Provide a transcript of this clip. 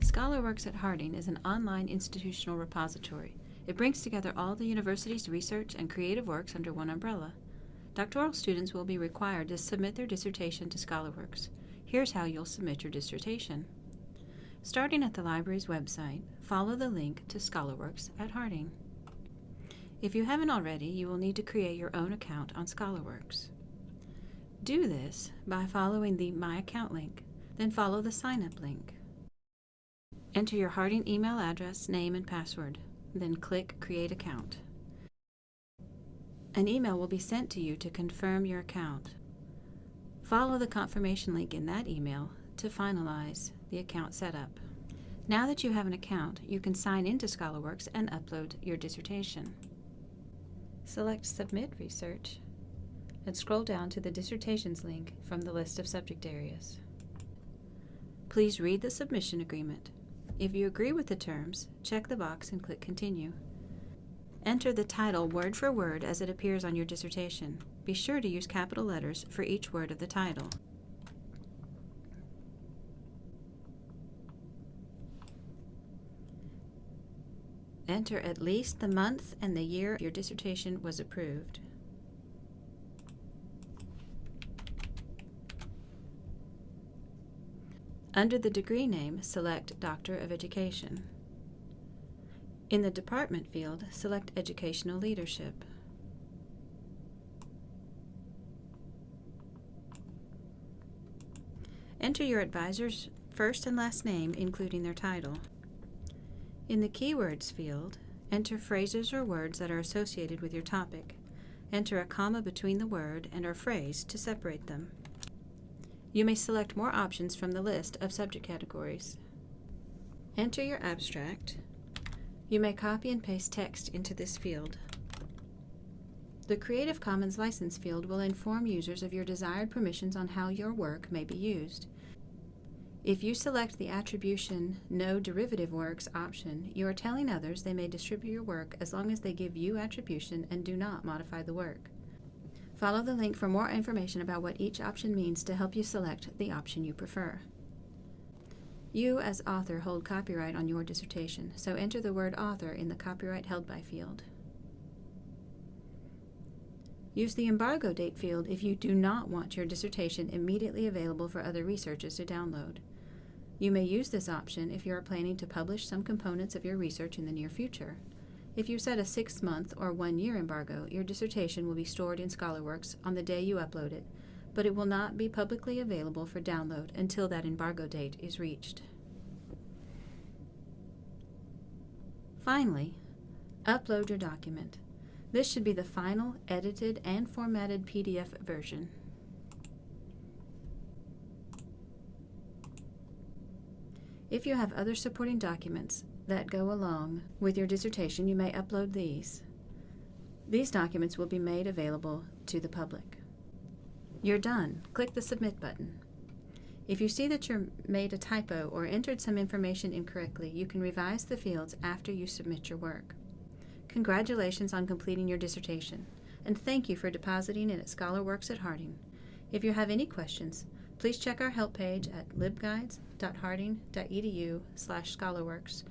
ScholarWorks at Harding is an online institutional repository. It brings together all the university's research and creative works under one umbrella. Doctoral students will be required to submit their dissertation to ScholarWorks. Here's how you'll submit your dissertation. Starting at the library's website, follow the link to ScholarWorks at Harding. If you haven't already, you will need to create your own account on ScholarWorks. Do this by following the My Account link, then follow the Sign Up link. Enter your Harding email address, name, and password, then click Create Account. An email will be sent to you to confirm your account. Follow the confirmation link in that email to finalize the account setup. Now that you have an account, you can sign into ScholarWorks and upload your dissertation. Select Submit Research and scroll down to the Dissertations link from the list of subject areas. Please read the submission agreement. If you agree with the terms, check the box and click Continue. Enter the title word for word as it appears on your dissertation. Be sure to use capital letters for each word of the title. Enter at least the month and the year your dissertation was approved. Under the degree name, select Doctor of Education. In the Department field, select Educational Leadership. Enter your advisor's first and last name, including their title. In the Keywords field, enter phrases or words that are associated with your topic. Enter a comma between the word and or phrase to separate them. You may select more options from the list of subject categories. Enter your abstract. You may copy and paste text into this field. The Creative Commons license field will inform users of your desired permissions on how your work may be used. If you select the attribution No Derivative Works option, you are telling others they may distribute your work as long as they give you attribution and do not modify the work. Follow the link for more information about what each option means to help you select the option you prefer. You, as author, hold copyright on your dissertation, so enter the word author in the copyright held by field. Use the embargo date field if you do not want your dissertation immediately available for other researchers to download. You may use this option if you are planning to publish some components of your research in the near future. If you set a six-month or one-year embargo, your dissertation will be stored in ScholarWorks on the day you upload it, but it will not be publicly available for download until that embargo date is reached. Finally, upload your document. This should be the final, edited, and formatted PDF version. If you have other supporting documents, that go along with your dissertation, you may upload these. These documents will be made available to the public. You're done. Click the Submit button. If you see that you made a typo or entered some information incorrectly, you can revise the fields after you submit your work. Congratulations on completing your dissertation, and thank you for depositing it at ScholarWorks at Harding. If you have any questions, please check our help page at libguides.harding.edu slash scholarworks